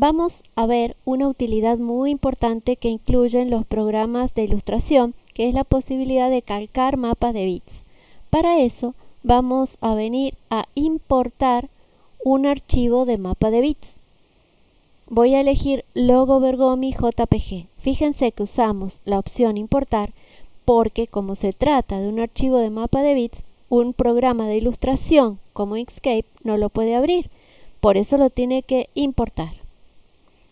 vamos a ver una utilidad muy importante que incluyen los programas de ilustración, que es la posibilidad de calcar mapas de bits. Para eso vamos a venir a importar un archivo de mapa de bits. Voy a elegir Logo Bergomi JPG. Fíjense que usamos la opción importar porque como se trata de un archivo de mapa de bits, un programa de ilustración como Inkscape no lo puede abrir. Por eso lo tiene que importar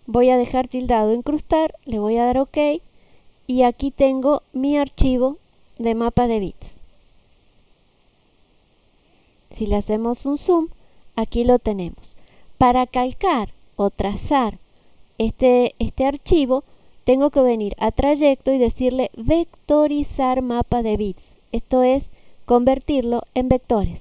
voy a dejar tildado incrustar, le voy a dar OK y aquí tengo mi archivo de mapa de bits. Si le hacemos un zoom, aquí lo tenemos. Para calcar o trazar este, este archivo, tengo que venir a trayecto y decirle vectorizar mapa de bits. Esto es convertirlo en vectores.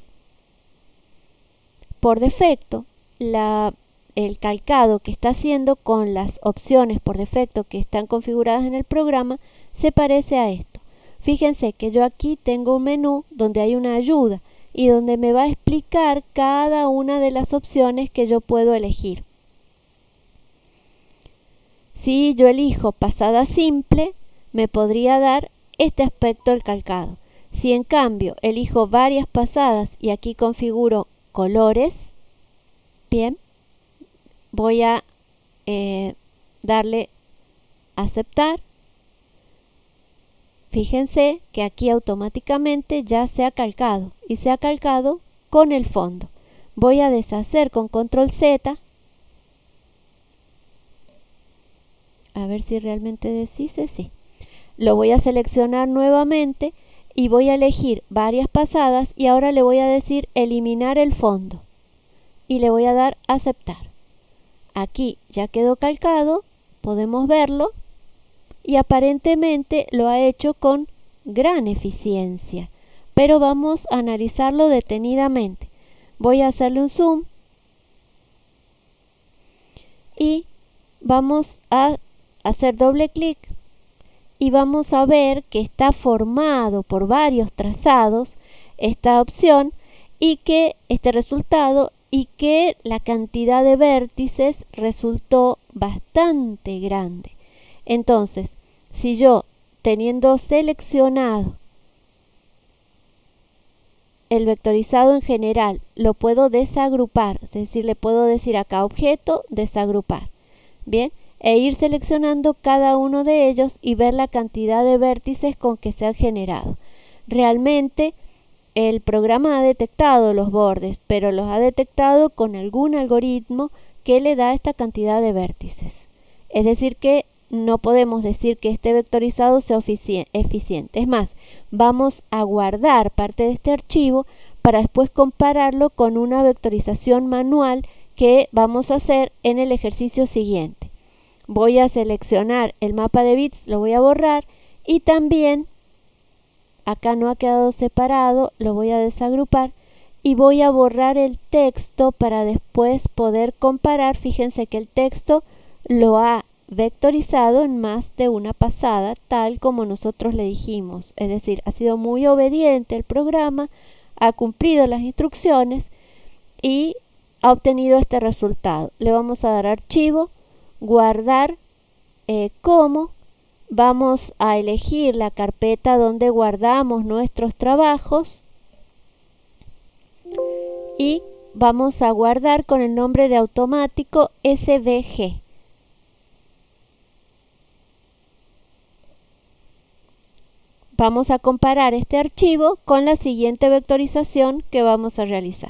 Por defecto, la el calcado que está haciendo con las opciones por defecto que están configuradas en el programa se parece a esto. Fíjense que yo aquí tengo un menú donde hay una ayuda y donde me va a explicar cada una de las opciones que yo puedo elegir. Si yo elijo pasada simple, me podría dar este aspecto del calcado. Si en cambio elijo varias pasadas y aquí configuro colores, bien, voy a eh, darle aceptar. Fíjense que aquí automáticamente ya se ha calcado y se ha calcado con el fondo. Voy a deshacer con control Z. A ver si realmente deshice, sí. Lo voy a seleccionar nuevamente y voy a elegir varias pasadas y ahora le voy a decir eliminar el fondo y le voy a dar aceptar. Aquí ya quedó calcado, podemos verlo y aparentemente lo ha hecho con gran eficiencia. Pero vamos a analizarlo detenidamente. Voy a hacerle un zoom y vamos a hacer doble clic y vamos a ver que está formado por varios trazados esta opción y que este resultado y que la cantidad de vértices resultó bastante grande. Entonces, si yo teniendo seleccionado el vectorizado en general lo puedo desagrupar, es decir, le puedo decir acá objeto, desagrupar. Bien, e ir seleccionando cada uno de ellos y ver la cantidad de vértices con que se han generado. Realmente el programa ha detectado los bordes, pero los ha detectado con algún algoritmo que le da esta cantidad de vértices. Es decir, que no podemos decir que este vectorizado sea eficiente. Es más, vamos a guardar parte de este archivo para después compararlo con una vectorización manual que vamos a hacer en el ejercicio siguiente. Voy a seleccionar el mapa de bits, lo voy a borrar y también acá no ha quedado separado, lo voy a desagrupar y voy a borrar el texto para después poder comparar. Fíjense que el texto lo ha vectorizado en más de una pasada, tal como nosotros le dijimos. Es decir, ha sido muy obediente el programa, ha cumplido las instrucciones y ha obtenido este resultado. Le vamos a dar archivo, guardar eh, como vamos a elegir la carpeta donde guardamos nuestros trabajos y vamos a guardar con el nombre de automático SVG. Vamos a comparar este archivo con la siguiente vectorización que vamos a realizar.